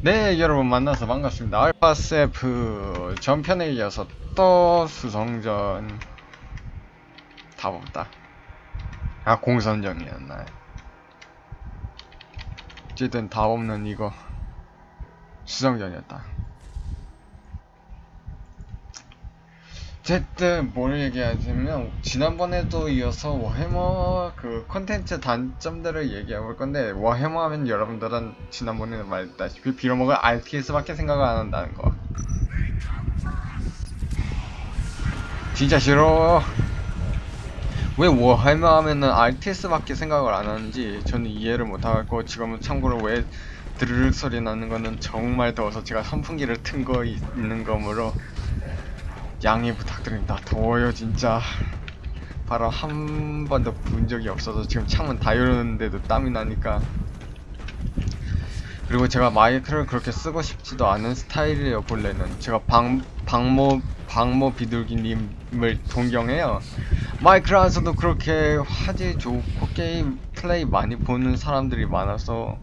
네 여러분 만나서 반갑습니다. 알파세프 전편에 이어서 또 수성전 다 없다. 아 공선전이었나요? 어쨌든 다 없는 이거 수성전이었다 어쨌든 뭘 얘기하자면 지난번에도 이어서 워해머 그 컨텐츠 단점들을 얘기해 볼 건데 워해머 하면 여러분들은 지난번에도 말했다시피 빌어먹을 RTS밖에 생각을 안 한다는 거. 진짜 싫어. 왜 워해머 하면은 RTS밖에 생각을 안 하는지 저는 이해를 못하고 지금은 참고로 왜 드르륵 소리 나는 거는 정말 더워서 제가 선풍기를 튼 거 있는 거므로 양해 부탁드립니다. 더워요 진짜. 바로 한 번도 본 적이 없어서 지금 창문 다 열었는데도 땀이 나니까. 그리고 제가 마이크를 그렇게 쓰고 싶지도 않은 스타일이에요 본래는. 제가 방 방모 방모 비둘기님을 동경해요. 마이크를 안 써도 그렇게 화질 좋고 게임 플레이 많이 보는 사람들이 많아서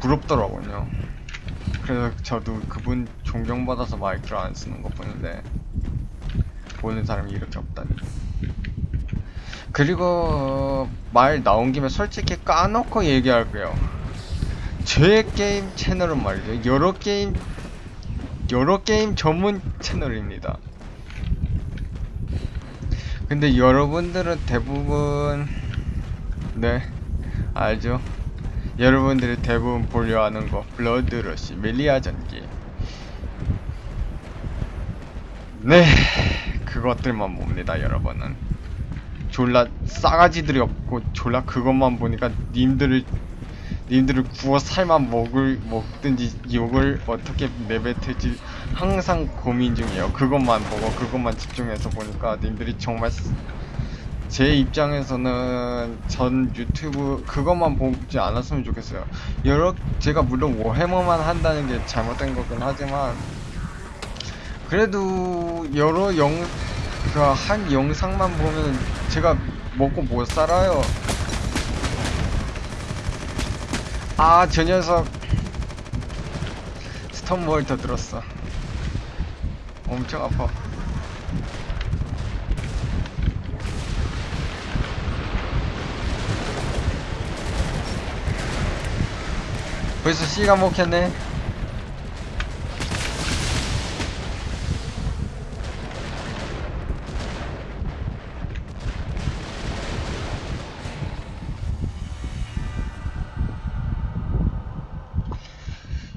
부럽더라고요. 그래서 저도 그분 존경받아서 마이크를 안 쓰는 것 뿐인데 보는 사람이 이렇게 없다니. 그리고 어, 말 나온 김에 솔직히 까놓고 얘기할게요. 제 게임 채널은 말이죠. 여러 게임 여러 게임 전문 채널입니다. 근데 여러분들은 대부분 네 알죠 여러분들이 대부분 보려 하는 거 블러드러시 멜리아 전기. 네 그것들만 봅니다 여러분은. 졸라 싸가지들이 없고 졸라 그것만 보니까 님들을 님들을 구워 삶아 먹을 먹든지 욕을 어떻게 내뱉을지 항상 고민 중이에요. 그것만 보고 그것만 집중해서 보니까 님들이 정말 제 입장에서는 전 유튜브 그것만 보지 않았으면 좋겠어요. 여러 제가 물론 워해머만 한다는 게 잘못된 거긴 하지만 그래도 여러 영그한 영상만 보면 제가 먹고 못 살아요. 아, 저 녀석 스톤월터 들었어. 엄청 아파. 벌써 C가 먹혔네.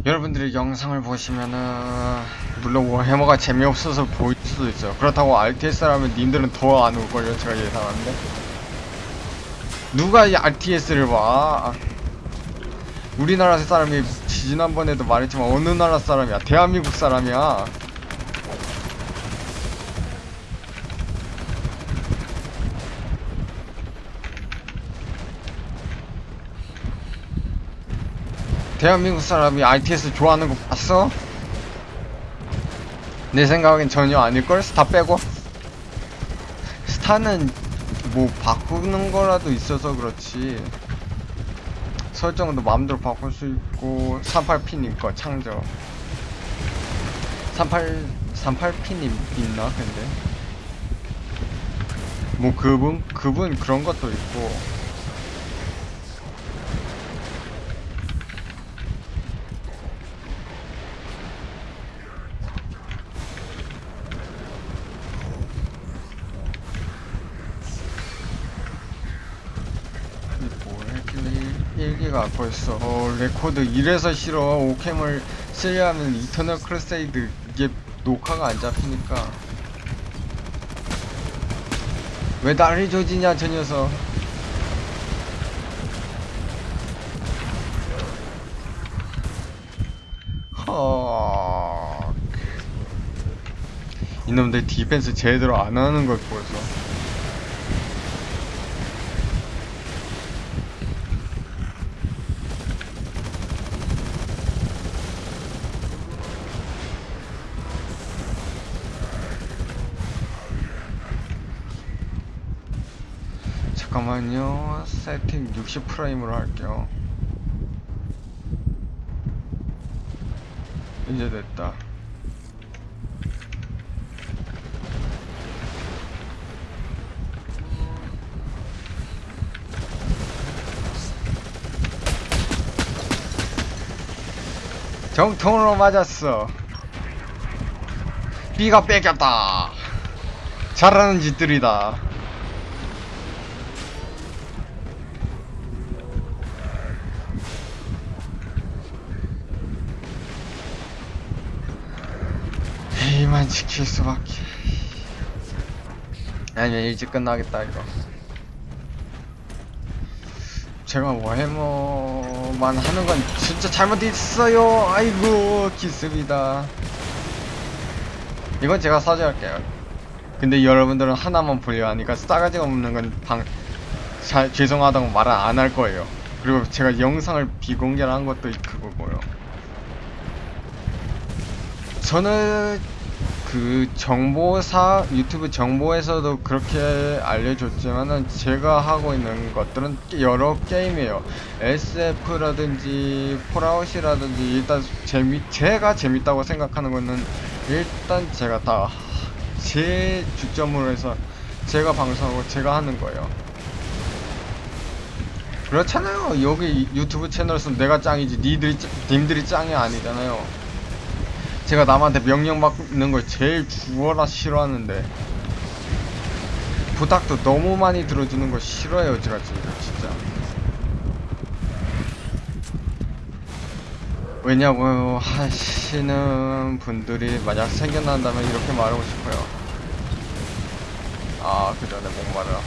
여러분들이 영상을 보시면은 물론 워해머가 재미없어서 보일 수도 있어요. 그렇다고 RTS라면 님들은 더 안 올걸요 제가 예상하는데. 누가 이 RTS를 봐 우리나라 사람이 지난번에도 말했지만 어느 나라 사람이야 대한민국 사람이야 대한민국 사람이 RTS 좋아하는 거 봤어? 내 생각엔 전혀 아닐걸? 스타 빼고 스타는 뭐 바꾸는 거라도 있어서 그렇지 설정도 마음대로 바꿀 수 있고 38핀 거 창조. 38 38핀이 있나 근데? 뭐 그분 그분 그런 것도 있고 일기가 벌써 어, 레코드 1에서 싫어. 오캠을 쓰려면 이터널 크루세이드 이게 녹화가 안 잡히니까. 왜 나를 조지냐 저 녀석. 허 이놈들 디펜스 제대로 안 하는 걸 보여서 잠깐만요 세팅 60 프레임으로 할게요 이제 됐다. 정통으로 맞았어. B가 뺏겼다. 잘하는 짓들이다. A만 지킬 수밖에. 아니면 일찍 끝나겠다 이거. 제가 워해머만 하는 건 진짜 잘못했어요. 아이고 기습이다. 이건 제가 사죄할게요. 근데 여러분들은 하나만 보려 하니까 싸가지 없는 건 방, 자, 죄송하다고 말을 안 할 거예요. 그리고 제가 영상을 비공개한 것도 그거고요. 저는 그 정보사 유튜브 정보에서도 그렇게 알려줬지만은 제가 하고 있는 것들은 여러 게임이에요. SF라든지 폴아웃이라든지 일단 재미 제가 재밌다고 생각하는 거는 일단 제가 다 제 주점으로 해서 제가 방송하고 제가 하는 거예요. 그렇잖아요. 여기 유튜브 채널에서 내가 짱이지 니들이 짱- 님들이 짱이 아니잖아요. 제가 남한테 명령 받는 걸 제일 죽어라 싫어하는데 부탁도 너무 많이 들어주는 거 싫어해요 제가 진짜. 왜냐고 하시는 분들이 만약 생겨난다면 이렇게 말하고 싶어요. 아 그전에 목마르다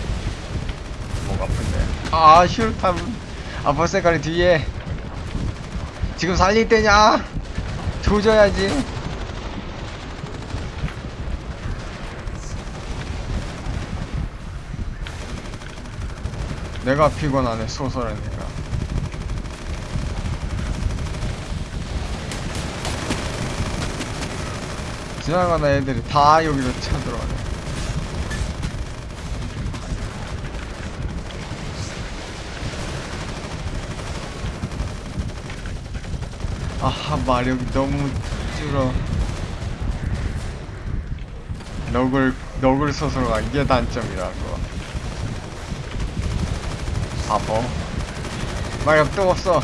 목 아픈데. 아 휴탐 아빠 색깔이 뒤에. 지금 살릴 때냐? 조져야지 내가 피곤하네 소설하니까. 지나가는 애들이 다 여기로 쳐들어가네. 아하 마력이 너무 줄어. 너글 너글 소설가 이게 단점이라고 바보. 마력 또 없어.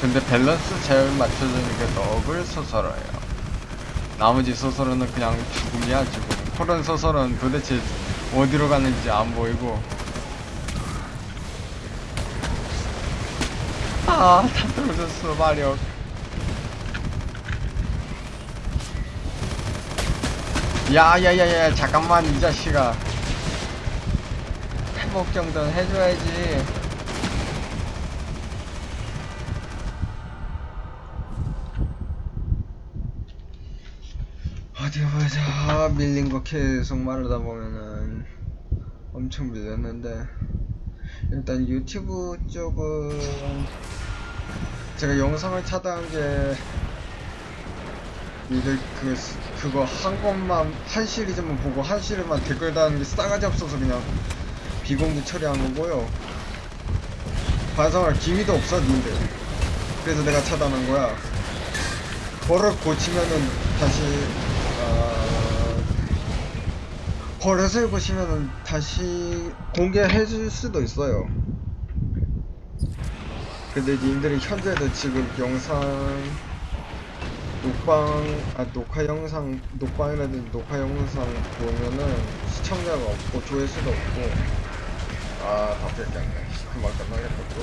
근데 밸런스 잘 맞춰주는 게 너글 소설어예요. 나머지 소설은 그냥 죽음이야 죽음 코런 소설은 도대체 어디로 가는지 안 보이고. 아, 다 떨어졌어, 마력. 야, 야, 야, 야, 잠깐만, 이 자식아. 회복 정도는 해줘야지. 어디 보자. 밀린 거 계속 말하다 보면은 엄청 밀렸는데. 일단 유튜브 쪽은 제가 영상을 차단한 게 니들 그 그거 한 것만 한 시리즈만 보고 한 시리즈만 댓글 다는 게 싸가지 없어서 그냥 비공개 처리한 거고요. 반성할 기미도 없어 니들. 그래서 내가 차단한 거야. 버릇 고치면은 다시 어, 버릇을 고치면은 다시 공개해 줄 수도 있어요. 근데 님들이 현재도 지금 영상 녹방 아 녹화 영상 녹방이라든지 녹화 영상 보면은 시청자가 없고 조회수도 없고. 아 답답해 금방 끝나겠다 또.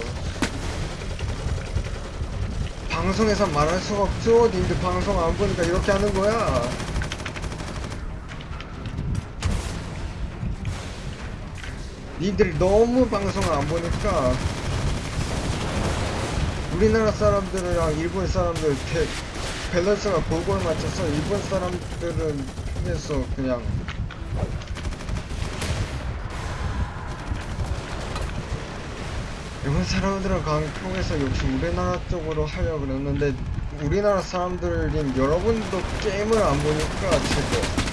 방송에서 말할 수가 없죠. 님들 방송 안 보니까 이렇게 하는 거야. 니들이 너무 방송을 안 보니까 우리나라 사람들이랑 일본 사람들 대, 밸런스가 골고루 맞춰서 일본 사람들은 통해서 그냥 일본 사람들은 강 통해서 역시 우리나라 쪽으로 하려고 그랬는데 우리나라 사람들인 여러분도 게임을 안 보니까 제거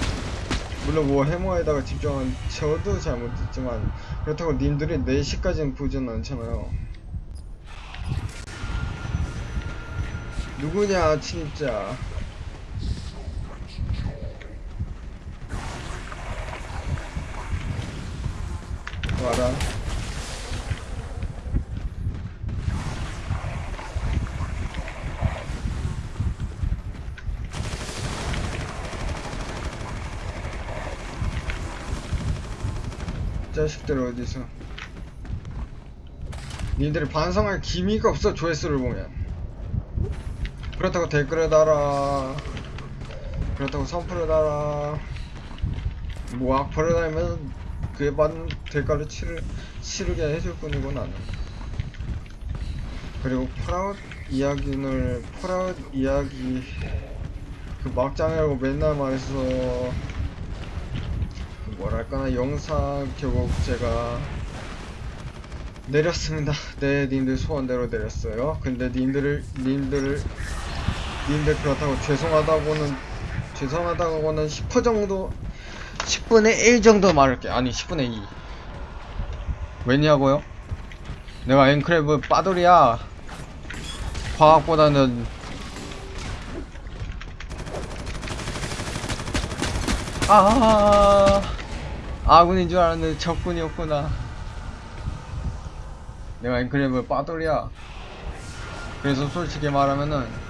물론 뭐 해머에다가 집중한 저도 잘못했지만 그렇다고 님들이 4시까지는 보진 않잖아요 누구냐 진짜. 와라. 자식들 어디서? 니들이 반성할 기미가 없어 조회수를 보면 그렇다고 댓글을 달아 그렇다고 선풀을 달아 뭐 악플을 달면 그에 받는 대가를 치르, 치르게 해줄 뿐이고 나는 그리고 폴아웃 이야기를 폴아웃 이야기 그 막장이라고 맨날 말해서 그 뭐랄까나 영상 결국 제가 내렸습니다. 네, 님들 소원대로 내렸어요. 근데 님들을, 님들을, 님들 그렇다고 죄송하다고는, 죄송하다고는 10% 정도, 10분의 1 정도 말할게. 아니, 10분의 2. 왜냐고요? 내가 앵크랩은 빠돌이야. 과학보다는, 아, 아군인 줄 알았는데 적군이었구나. 내가 앵크랩을 빠돌이야. 그래서 솔직히 말하면은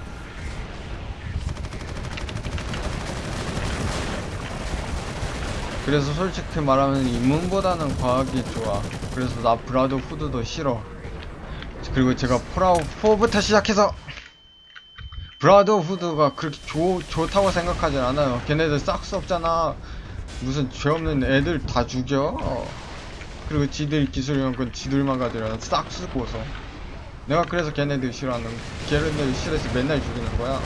그래서 솔직히 말하면 인문보다는 과학이 좋아. 그래서 나 브라더후드도 싫어. 그리고 제가 폴아웃 4부터 시작해서 브라더후드가 그렇게 좋, 좋다고 생각하진 않아요. 걔네들 싹수 없잖아. 무슨 죄 없는 애들 다 죽여. 그리고 지들 기술이란 건 지들만 가지라 싹 쓰고서 내가 그래서 걔네들 싫어하는 걔네들 싫어서 맨날 죽이는 거야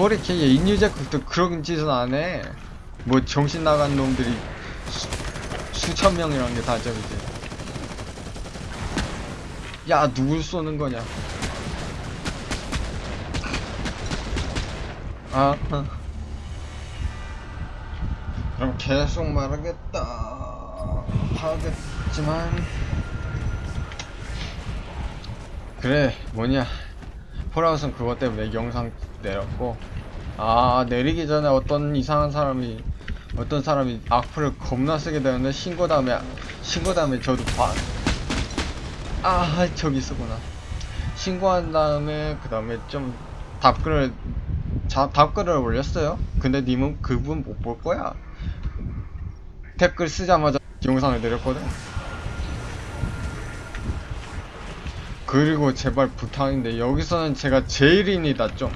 포리케이의 인유제국도 그런 짓은 안해. 뭐 정신 나간 놈들이 수, 수천 명이란 게 다점이지 야 누굴 쏘는 거냐? 아 어. 그럼 계속 말하겠다. 하겠지만. 그래 뭐냐. 폴아웃은 그것 때문에 영상 내렸고 아 내리기 전에 어떤 이상한 사람이 어떤 사람이 악플을 겁나 쓰게 되는데 신고 다음에 신고 다음에 저도 봐. 아 저기 있었구나 신고한 다음에 그 다음에 좀 답글을 자, 답글을 올렸어요 근데 님은 그분 못 볼 거야 댓글 쓰자마자 영상을 내렸거든. 그리고 제발 부탁인데 여기서는 제가 제일입니다 좀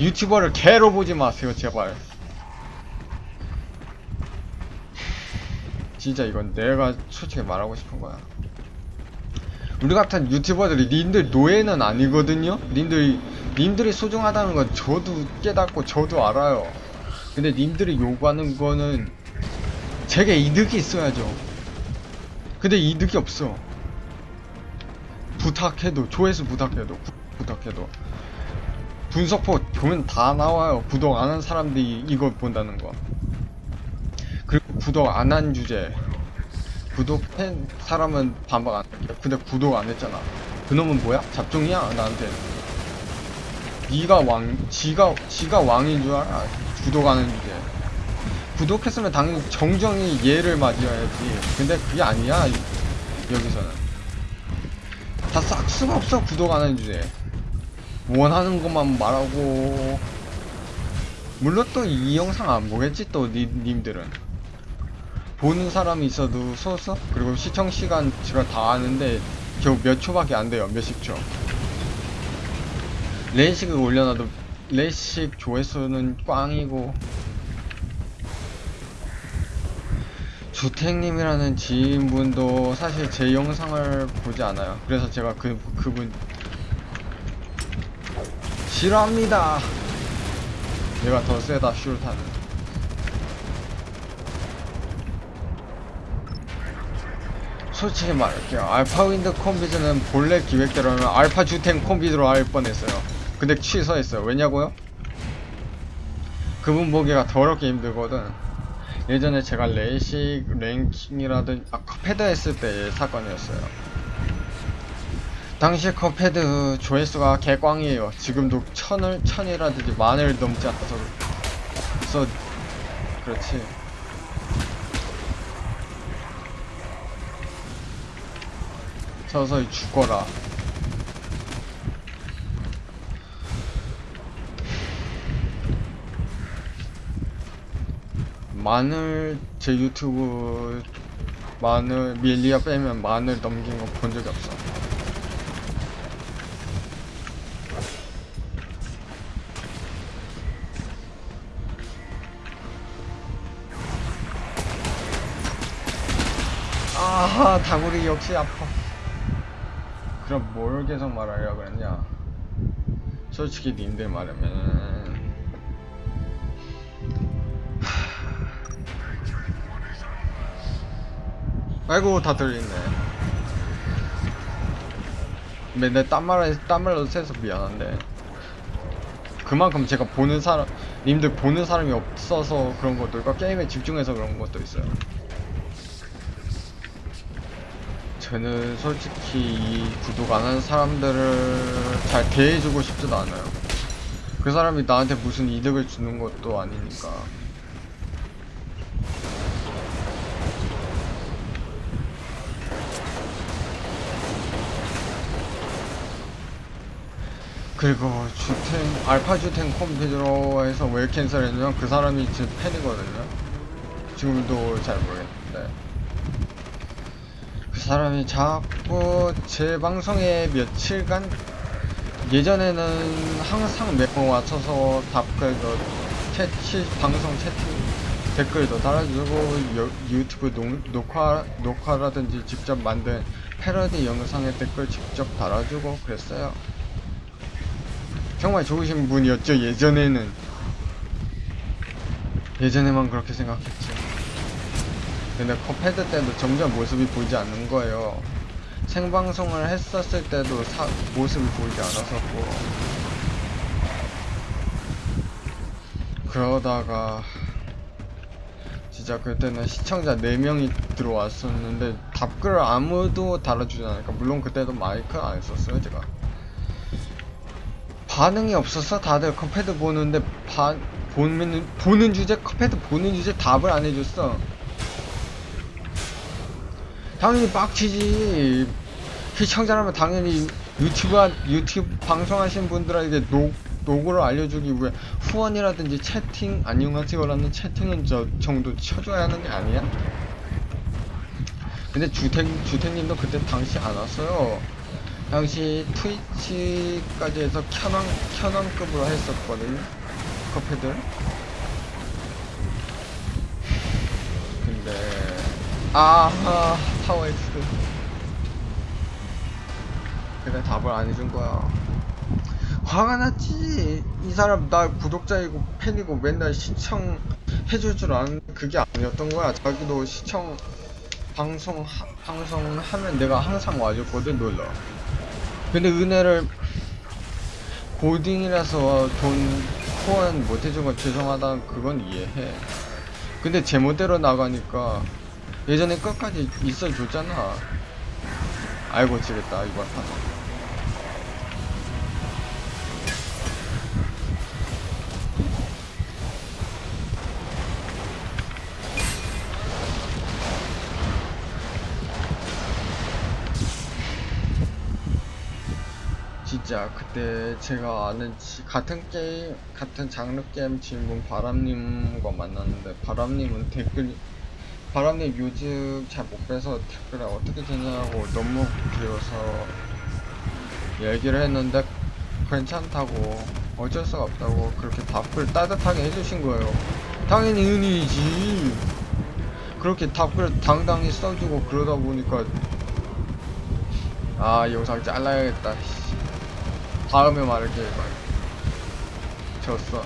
유튜버를 개로 보지 마세요 제발. 진짜 이건 내가 솔직히 말하고 싶은 거야. 우리 같은 유튜버들이 님들 노예는 아니거든요? 님들이 님들이 소중하다는 건 저도 깨닫고 저도 알아요. 근데 님들이 요구하는 거는 제게 이득이 있어야죠. 근데 이득이 없어. 부탁해도 조회수 부탁해도 구, 부탁해도 분석포 보면 다 나와요. 구독 안 한 사람들이 이거 본다는 거. 그리고 구독 안 한 주제. 구독한 사람은 반박 안 할게. 근데 구독 안 했잖아. 그놈은 뭐야? 잡종이야 나한테. 네가 왕, 지가 지가 왕인 줄 알아. 구독 안 한 주제. 구독했으면 당연히 정정히 얘를 맞이해야지 근데 그게 아니야 여기서는 다 싹 수가 없어 구독 안 하는 주제 원하는 것만 말하고. 물론 또 이 영상 안 보겠지 또 니, 님들은. 보는 사람이 있어도 소서? 그리고 시청 시간 제가 다 아는데 겨우 몇 초밖에 안 돼요 몇십 초. 레이식을 올려놔도 레이식 조회수는 꽝이고. 주택님이라는 지인분도 사실 제 영상을 보지 않아요. 그래서 제가 그, 그분 싫어합니다. 얘가 더 세다 슈타는. 솔직히 말할게요. 알파 윈드 콤비즈는 본래 기획대로는 알파 주택 콤비즈로 할 뻔했어요. 근데 취소했어요. 왜냐고요? 그분 보기가 더럽게 힘들거든. 예전에 제가 레이식 랭킹이라든 아 패드 했을 때의 사건이었어요 당시 컵헤드 조회수가 개꽝이에요. 지금도 천을 천이라든지 만을 넘지 않아서 그래서 그렇지. 서서히 죽어라. 마늘 제 유튜브 마늘 밀리아 빼면 마늘 넘긴 거 본 적이 없어. 아하 다구리 역시 아파. 그럼 뭘 계속 말하려고 그랬냐? 솔직히 님들 말하면 아이고 다 들리네. 맨날 딴말 딴말로 세서 미안한데. 그만큼 제가 보는 사람 님들 보는 사람이 없어서 그런 것도 있고 게임에 집중해서 그런 것도 있어요 저는 솔직히 이 구독 안 하는 사람들을 잘 대해주고 싶지도 않아요. 그 사람이 나한테 무슨 이득을 주는 것도 아니니까. 그리고 주텐 알파 주텐 컴퓨터에서 왜 캔슬했냐면 그 사람이 제 팬이거든요. 지금도 잘 모르겠는데. 그 사람이 자꾸 제 방송에 며칠간 예전에는 항상 매번 맞춰서 답글도 채치 방송 채팅 댓글도 달아주고 여- 유튜브 녹, 녹화 녹화라든지 직접 만든 패러디 영상에 댓글 직접 달아주고 그랬어요. 정말 좋으신 분이었죠 예전에는 예전에만 그렇게 생각했지 근데 컵헤드 때도 점점 모습이 보이지 않는 거예요. 생방송을 했었을 때도 사- 모습이 보이지 않았었고. 그러다가 진짜 그때는 시청자 4명이 들어왔었는데 답글을 아무도 달아주지 않으니까 물론 그때도 마이크 안 썼어요 제가. 반응이 없었어 다들 컵헤드 보는데 반 보는 보는 주제 컵헤드 보는 주제 답을 안 해줬어 당연히 빡치지 시청자라면 당연히 유튜브 한- 유튜브 방송하신 분들에게 녹 노고를 알려주기 위해 후원이라든지 채팅 안녕하세요라는 채팅은 저 정도 쳐줘야 하는 게 아니야? 근데 주택 주택님도 그때 당시 안 왔어요. 당시 트위치까지 해서 켜넌, 켜넌급으로 했었거든요. 커피들. 근데, 아하, 타워엑스. 근데 답을 안 해준 거야. 화가 났지. 이 사람 나 구독자이고 팬이고 맨날 시청 해줄 줄 아는 그게 아니었던 거야. 자기도 시청 방송 하, 방송 하면 내가 항상 와줬거든 놀러. 근데 은혜를 고딩이라서 돈 후원 못 해준 건 죄송하다 그건 이해해. 근데 제멋대로 나가니까 예전에 끝까지 있어줬잖아. 알고 지겠다 이번 판. 진짜 그때 제가 아는 지- 같은 게임 같은 장르 게임 친분 바람님과 만났는데 바람님은 댓글 바람님 요즘 잘못 빼서 댓글에 어떻게 되냐고 너무 길어서 얘기를 했는데 괜찮다고 어쩔 수가 없다고 그렇게 답글 따뜻하게 해주신 거예요. 당연히 은이지. 그렇게 답글 당당히 써주고 그러다 보니까 아 영상 잘라야겠다. 씨. 다음에 말할게 말 졌어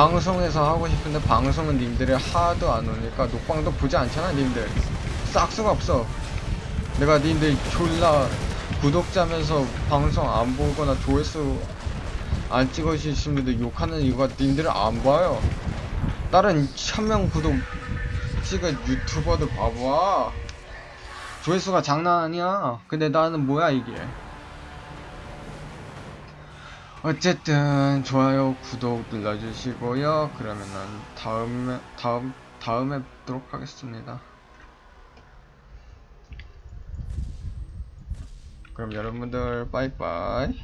방송에서 하고 싶은데 방송은 님들이 하도 안 오니까? 녹방도 보지 않잖아 님들. 싹수가 없어. 내가 님들 졸라 구독자면서 방송 안 보거나 조회수 안 찍어주신 분들 욕하는 이유가 님들을 안 봐요. 다른 천명 구독 찍은 유튜버들 봐봐 조회수가 장난 아니야. 근데 나는 뭐야 이게. 어쨌든 좋아요, 구독 눌러주시고요. 그러면은 다음에 다음 다음에 뵙도록 하겠습니다. 그럼 여러분들 빠이빠이.